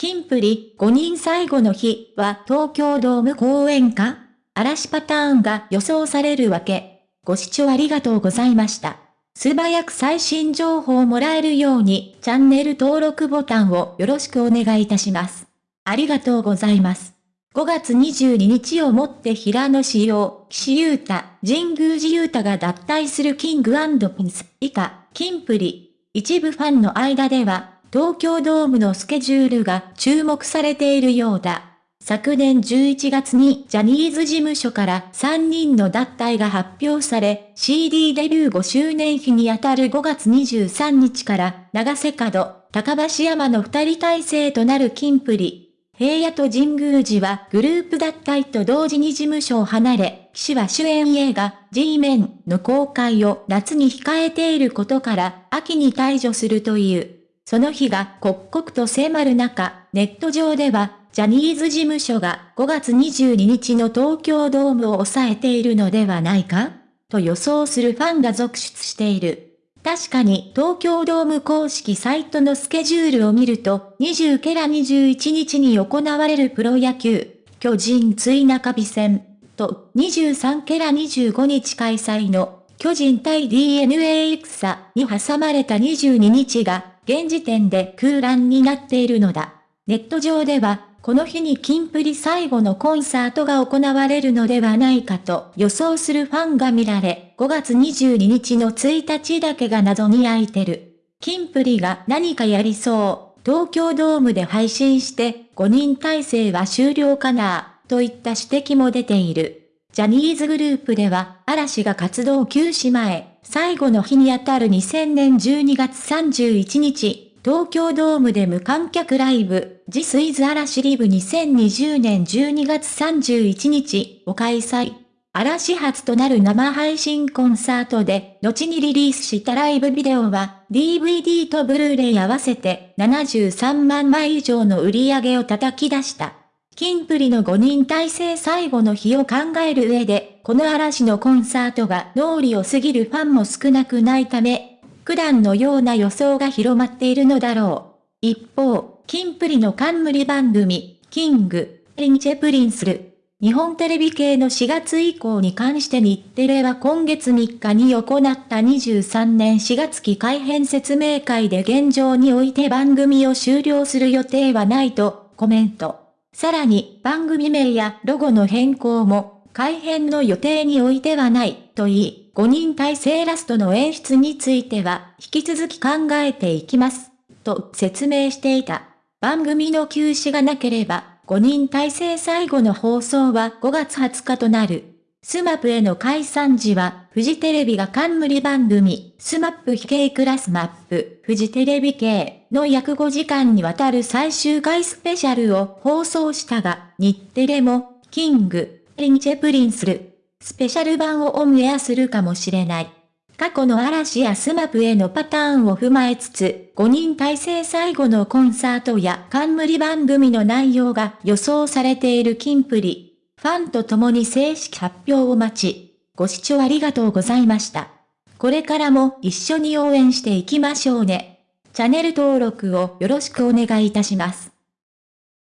キンプリ5人最後の日は東京ドーム公演か嵐パターンが予想されるわけ。ご視聴ありがとうございました。素早く最新情報をもらえるようにチャンネル登録ボタンをよろしくお願いいたします。ありがとうございます。5月22日をもって平野志陽、岸優太、神宮寺優太が脱退するキングピンス以下、キンプリ。一部ファンの間では、東京ドームのスケジュールが注目されているようだ。昨年11月にジャニーズ事務所から3人の脱退が発表され、CD デビュー5周年日にあたる5月23日から長瀬角、高橋山の2人体制となるキンプリ。平野と神宮寺はグループ脱退と同時に事務所を離れ、岸は主演映画 G メンの公開を夏に控えていることから秋に退場するという。その日が刻々と迫る中、ネット上では、ジャニーズ事務所が5月22日の東京ドームを抑えているのではないかと予想するファンが続出している。確かに東京ドーム公式サイトのスケジュールを見ると、20ケラ21日に行われるプロ野球、巨人追中日戦と23ケラ25日開催の巨人対 DNA 戦に挟まれた22日が現時点で空欄になっているのだ。ネット上では、この日にキンプリ最後のコンサートが行われるのではないかと予想するファンが見られ、5月22日の1日だけが謎に空いてる。キンプリが何かやりそう、東京ドームで配信して5人体制は終了かな、といった指摘も出ている。ジャニーズグループでは嵐が活動休止前、最後の日にあたる2000年12月31日、東京ドームで無観客ライブ、ジスイズ嵐リブ2020年12月31日を開催。嵐初となる生配信コンサートで、後にリリースしたライブビデオは、DVD とブルーレイ合わせて73万枚以上の売り上げを叩き出した。キンプリの5人体制最後の日を考える上で、この嵐のコンサートが脳裏を過ぎるファンも少なくないため、普段のような予想が広まっているのだろう。一方、キンプリの冠番組、 King & Princeる。日本テレビ系の4月以降に関して日テレは今月3日に行った23年4月期改編説明会で現状において番組を終了する予定はないとコメント。さらに番組名やロゴの変更も改編の予定においてはないと言い、5人体制ラストの演出については引き続き考えていきます。と説明していた。番組の休止がなければ5人体制最後の放送は5月20日となる。 SMAPの解散時は、フジテレビが冠番組、スマップ非系クラスマップ、フジテレビ系の約5時間にわたる最終回スペシャルを放送したが、日テレも、 King & Princeる、スペシャル版をオンエアするかもしれない。過去の嵐や SMAPのパターンを踏まえつつ、5人体制最後のコンサートや冠番組の内容が予想されているキンプリ。ファンと共に正式発表を待ち、ご視聴ありがとうございました。これからも一緒に応援していきましょうね。チャンネル登録をよろしくお願いいたします。